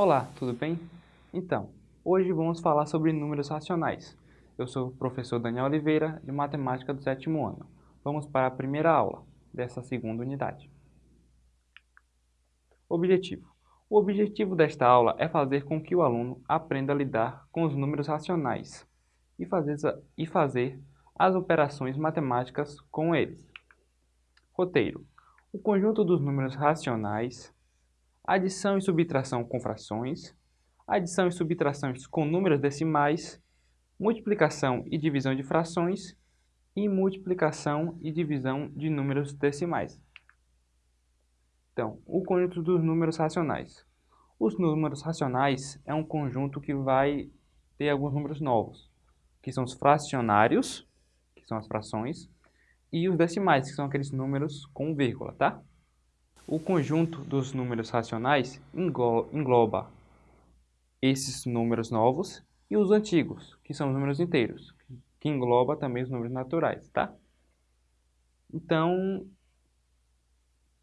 Olá, tudo bem? Então, hoje vamos falar sobre números racionais. Eu sou o professor Daniel Oliveira, de Matemática do sétimo ano. Vamos para a primeira aula dessa segunda unidade. Objetivo. O objetivo desta aula é fazer com que o aluno aprenda a lidar com os números racionais e fazer, e fazer as operações matemáticas com eles. Roteiro. O conjunto dos números racionais adição e subtração com frações, adição e subtrações com números decimais, multiplicação e divisão de frações e multiplicação e divisão de números decimais. Então, o conjunto dos números racionais. Os números racionais é um conjunto que vai ter alguns números novos, que são os fracionários, que são as frações, e os decimais, que são aqueles números com vírgula, tá? O conjunto dos números racionais engloba esses números novos e os antigos, que são os números inteiros, que engloba também os números naturais, tá? Então,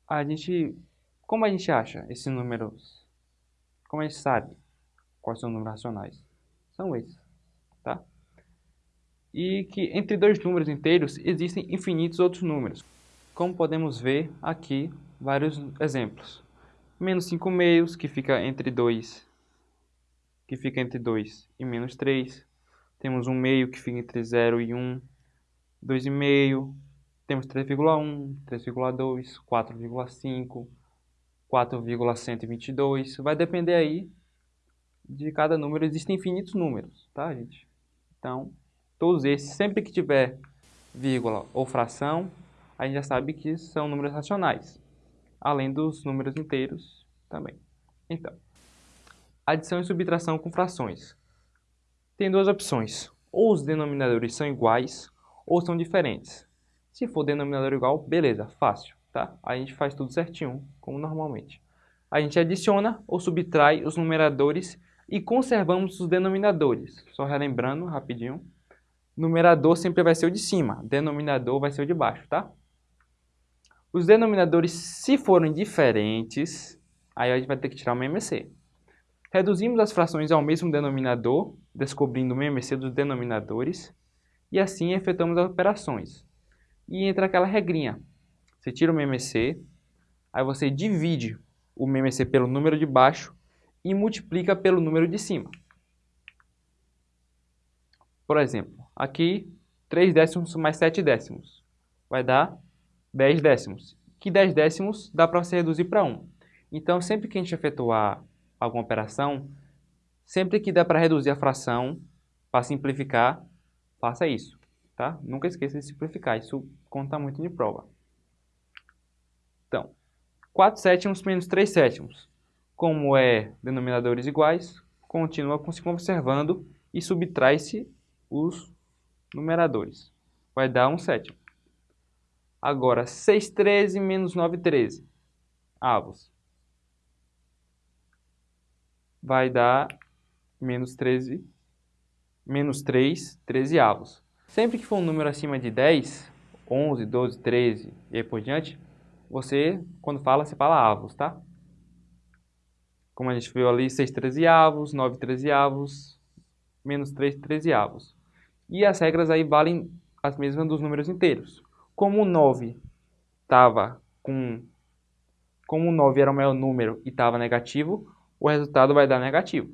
a gente, como a gente acha esses números? Como a gente sabe quais são os números racionais? São esses, tá? E que entre dois números inteiros existem infinitos outros números, como podemos ver aqui vários exemplos. Menos 5 meios, que fica entre 2, que fica entre 2 e menos 3. Temos 1 meio, que fica entre 0 e 1. 2,5. Temos 3,1, 3,2, 4,5, 4,122. Vai depender aí de cada número. Existem infinitos números, tá, gente? Então, todos esses, sempre que tiver vírgula ou fração, a gente já sabe que são números racionais além dos números inteiros também. Então, adição e subtração com frações. Tem duas opções, ou os denominadores são iguais ou são diferentes. Se for denominador igual, beleza, fácil, tá? A gente faz tudo certinho, como normalmente. A gente adiciona ou subtrai os numeradores e conservamos os denominadores. Só relembrando rapidinho, numerador sempre vai ser o de cima, denominador vai ser o de baixo, tá? Os denominadores, se forem diferentes, aí a gente vai ter que tirar o MMC. Reduzimos as frações ao mesmo denominador, descobrindo o MMC dos denominadores, e assim efetuamos as operações. E entra aquela regrinha. Você tira o MMC, aí você divide o MMC pelo número de baixo e multiplica pelo número de cima. Por exemplo, aqui 3 décimos mais 7 décimos vai dar 10 décimos, que 10 décimos dá para você reduzir para 1. Então, sempre que a gente efetuar alguma operação, sempre que dá para reduzir a fração, para simplificar, faça isso. Tá? Nunca esqueça de simplificar, isso conta muito de prova. Então, 4 sétimos menos 3 sétimos. Como é denominadores iguais, continua se conservando e subtrai-se os numeradores. Vai dar 1 sétimo. Agora, 6, 13 menos 9, 13. Avos. Vai dar menos 13, menos 3, 13 avos. Sempre que for um número acima de 10, 11, 12, 13 e aí por diante, você, quando fala, você fala avos, tá? Como a gente viu ali, 6 trezeavos, 9 trezeavos, menos 3 trezeavos. E as regras aí valem as mesmas dos números inteiros. Como o 9 estava com... Como o 9 era o maior número e estava negativo, o resultado vai dar negativo.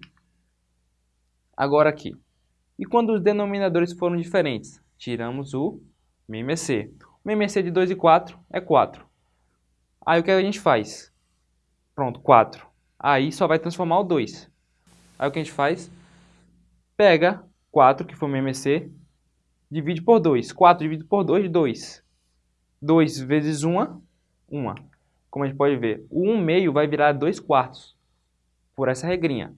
Agora aqui. E quando os denominadores foram diferentes? Tiramos o MMC. O MMC de 2 e 4 é 4. Aí o que a gente faz? Pronto, 4. Aí só vai transformar o 2. Aí o que a gente faz? Pega 4, que foi o MMC, divide por 2. 4 dividido por 2, 2. 2 vezes 1, 1. Como a gente pode ver, o 1 meio vai virar 2 quartos, por essa regrinha.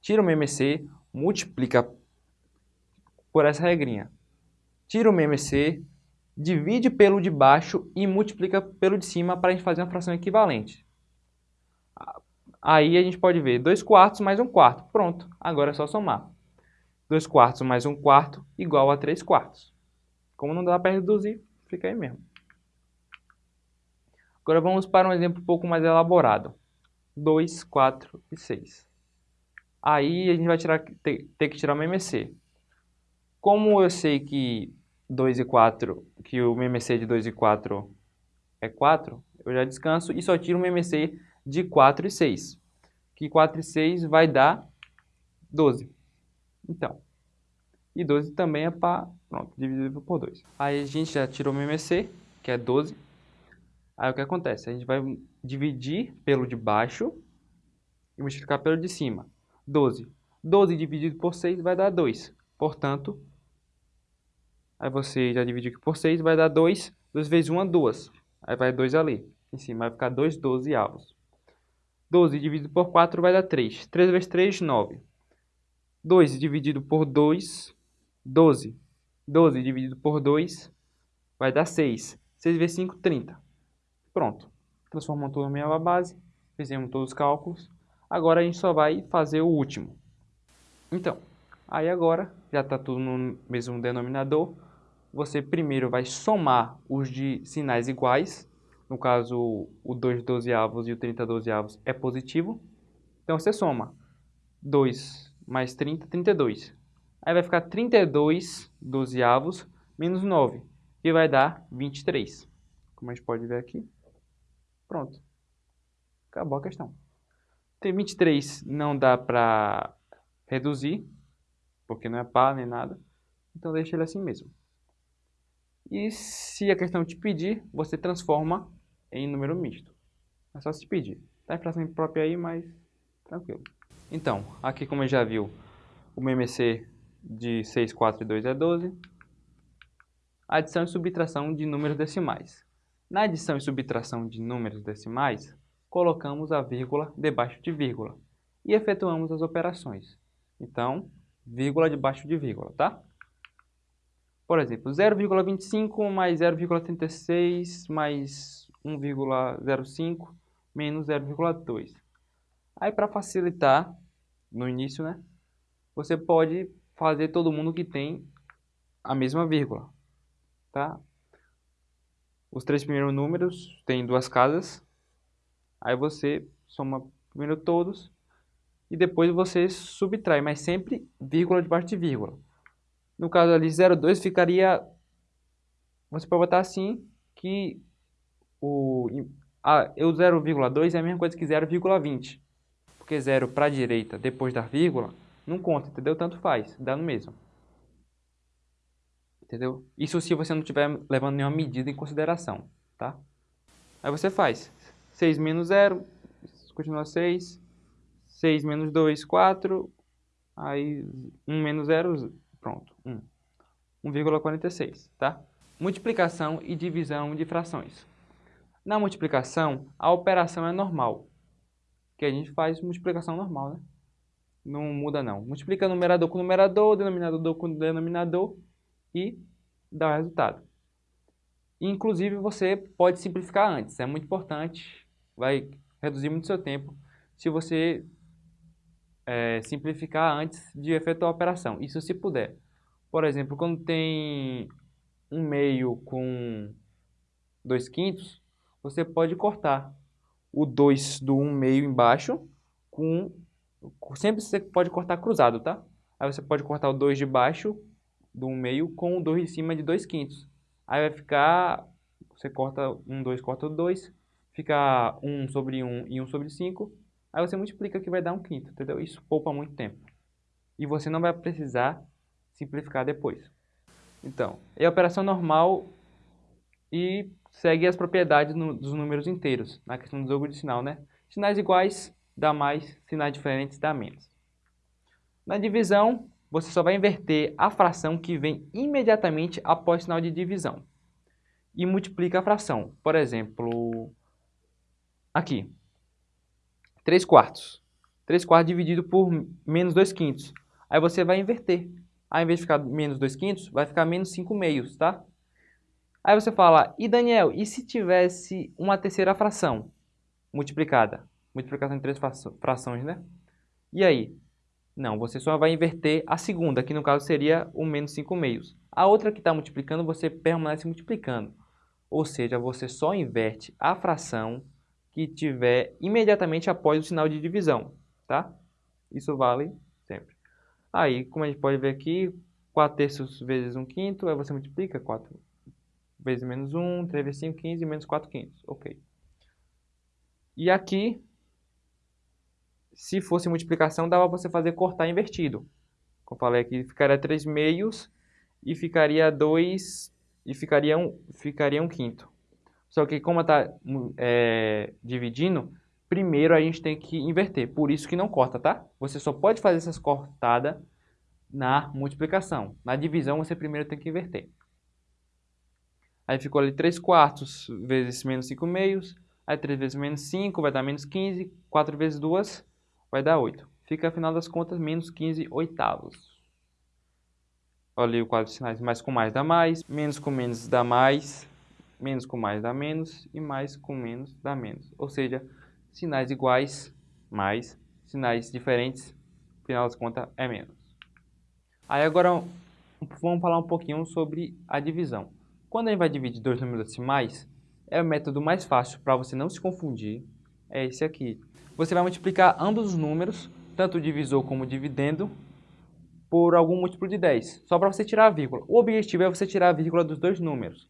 Tira o MMC, multiplica por essa regrinha. Tira o MMC, divide pelo de baixo e multiplica pelo de cima para a gente fazer uma fração equivalente. Aí a gente pode ver 2 quartos mais 1 quarto. Pronto, agora é só somar. 2 quartos mais 1 quarto igual a 3 quartos. Como não dá para reduzir, fica aí mesmo. Agora vamos para um exemplo um pouco mais elaborado. 2, 4 e 6. Aí a gente vai tirar, ter, ter que tirar o MMC. Como eu sei que 2 e 4, que o MMC de 2 e 4 é 4, eu já descanso e só tiro o MMC de 4 e 6. Que 4 e 6 vai dar 12. Então, e 12 também é para, pronto, dividido por 2. Aí a gente já tirou o MMC, que é 12. Aí o que acontece? A gente vai dividir pelo de baixo e multiplicar pelo de cima. 12. 12 dividido por 6 vai dar 2. Portanto, aí você já divide aqui por 6, vai dar 2. 2 vezes 1 é 2. Aí vai 2 ali. Em cima vai ficar 2 dozeavos. 12 dividido por 4 vai dar 3. 3 vezes 3, 9. 2 dividido por 2, 12. 12 dividido por 2 vai dar 6. 6 vezes 5, 30. Pronto. Transformamos tudo em uma base. Fizemos todos os cálculos. Agora a gente só vai fazer o último. Então, aí agora já está tudo no mesmo denominador. Você primeiro vai somar os de sinais iguais. No caso, o 2 dozeavos e o 30 dozeavos é positivo. Então você soma 2 mais 30, 32. Aí vai ficar 32 dozeavos menos 9, que vai dar 23. Como a gente pode ver aqui. Pronto. Acabou a questão. Tem 23 não dá para reduzir, porque não é par nem nada. Então deixa ele assim mesmo. E se a questão te pedir, você transforma em número misto. É só se pedir. Tá em fração própria aí, mas tranquilo. Então, aqui como já viu, o MMC de 6, 4 e 2 é 12. Adição e subtração de números decimais. Na adição e subtração de números decimais, colocamos a vírgula debaixo de vírgula e efetuamos as operações. Então, vírgula debaixo de vírgula, tá? Por exemplo, 0,25 mais 0,36 mais 1,05 menos 0,2. Aí, para facilitar, no início, né? Você pode fazer todo mundo que tem a mesma vírgula, tá? Os três primeiros números têm duas casas, Aí você soma primeiro todos e depois você subtrai, mas sempre vírgula debaixo de vírgula. No caso ali 0,2 ficaria, você pode botar assim, que o, a, o 0,2 é a mesma coisa que 0,20. Porque 0 para a direita depois da vírgula não conta, entendeu? Tanto faz, dá no mesmo. Entendeu? Isso se você não estiver levando nenhuma medida em consideração, tá? Aí você faz 6 menos 0, continua 6. 6 menos 2, 4. Aí 1 menos 0, pronto, 1. 1,46, tá? Multiplicação e divisão de frações. Na multiplicação, a operação é normal. Que a gente faz multiplicação normal, né? Não muda não. Multiplica numerador com numerador, denominador com denominador e dá o resultado. Inclusive, você pode simplificar antes. É muito importante vai reduzir muito seu tempo se você é, simplificar antes de efetuar a operação. Isso se puder. Por exemplo, quando tem um meio com 2 quintos, você pode cortar o 2 do 1 um meio embaixo com... Sempre você pode cortar cruzado, tá? Aí você pode cortar o 2 de baixo do 1 um meio com o 2 de cima de 2 quintos. Aí vai ficar... Você corta 1, um, 2, corta o 2 fica 1 sobre 1 e 1 sobre 5, aí você multiplica que vai dar um quinto, entendeu? Isso poupa muito tempo. E você não vai precisar simplificar depois. Então, é a operação normal e segue as propriedades no, dos números inteiros, na questão do jogo de sinal, né? Sinais iguais dá mais, sinais diferentes dá menos. Na divisão, você só vai inverter a fração que vem imediatamente após o sinal de divisão. E multiplica a fração. Por exemplo, Aqui. 3 quartos. 3 quartos dividido por menos 2 quintos. Aí você vai inverter. Ao invés de ficar menos 2 quintos, vai ficar menos 5 meios, tá? Aí você fala, e Daniel, e se tivesse uma terceira fração multiplicada? Multiplicação em três frações, né? E aí? Não, você só vai inverter a segunda, que no caso seria o menos 5 meios. A outra que está multiplicando, você permanece multiplicando. Ou seja, você só inverte a fração que tiver imediatamente após o sinal de divisão, tá? Isso vale sempre. Aí, como a gente pode ver aqui, 4 terços vezes 1 quinto, aí você multiplica 4 vezes menos 1, 3 vezes 5, 15, menos 4 quintos. Ok. E aqui, se fosse multiplicação, dava para você fazer cortar invertido. Como eu falei aqui, ficaria 3 meios e ficaria 2 e ficaria 1, ficaria 1 quinto. Só que como está é, dividindo, primeiro a gente tem que inverter. Por isso que não corta, tá? Você só pode fazer essas cortadas na multiplicação. Na divisão, você primeiro tem que inverter. Aí ficou ali 3 quartos vezes menos 5 meios. Aí 3 vezes menos 5 vai dar menos 15. 4 vezes 2 vai dar 8. Fica, afinal das contas, menos 15 oitavos. Olha o quadro de sinais. Mais com mais dá mais. Menos com menos dá mais. Menos com mais dá menos. E mais com menos dá menos. Ou seja, sinais iguais, mais. Sinais diferentes, afinal das contas, é menos. Aí agora vamos falar um pouquinho sobre a divisão. Quando a gente vai dividir dois números decimais, é o método mais fácil para você não se confundir, é esse aqui. Você vai multiplicar ambos os números, tanto o divisor como o dividendo, por algum múltiplo de 10, só para você tirar a vírgula. O objetivo é você tirar a vírgula dos dois números.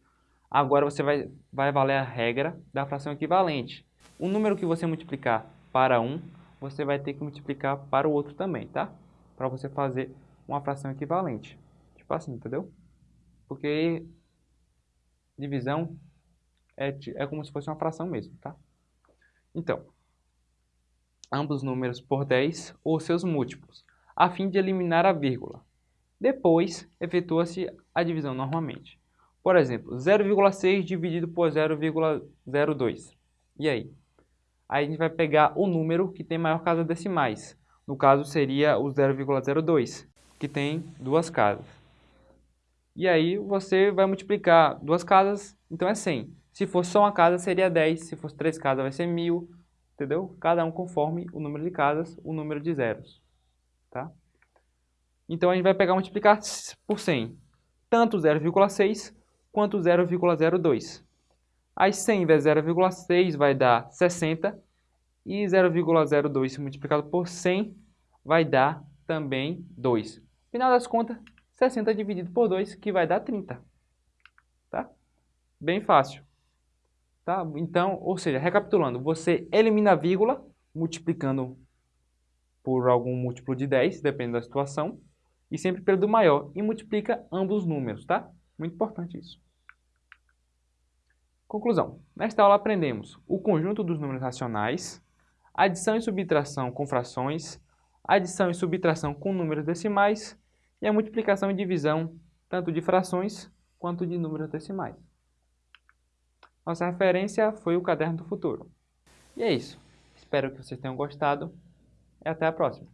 Agora você vai, vai valer a regra da fração equivalente. O número que você multiplicar para um, você vai ter que multiplicar para o outro também, tá? Para você fazer uma fração equivalente. Tipo assim, entendeu? Porque divisão é, é como se fosse uma fração mesmo, tá? Então, ambos os números por 10 ou seus múltiplos, a fim de eliminar a vírgula. Depois, efetua-se a divisão normalmente. Por exemplo, 0,6 dividido por 0,02. E aí? Aí a gente vai pegar o número que tem maior casa decimais. No caso, seria o 0,02 que tem duas casas. E aí você vai multiplicar duas casas, então é 100. Se fosse só uma casa, seria 10. Se fosse três casas, vai ser 1000. Entendeu? Cada um conforme o número de casas, o número de zeros. Tá? Então a gente vai pegar e multiplicar por 100. Tanto 0,6 quanto 0,02. Aí 100 vezes 0,6 vai dar 60. E 0,02 multiplicado por 100 vai dar também 2. Final das contas, 60 dividido por 2, que vai dar 30. Tá? Bem fácil. Tá? Então, ou seja, recapitulando, você elimina a vírgula, multiplicando por algum múltiplo de 10, dependendo da situação, e sempre pelo do maior, e multiplica ambos os números, tá? Muito importante isso. Conclusão. Nesta aula aprendemos o conjunto dos números racionais, adição e subtração com frações, adição e subtração com números decimais e a multiplicação e divisão tanto de frações quanto de números decimais. Nossa referência foi o Caderno do Futuro. E é isso. Espero que vocês tenham gostado e até a próxima.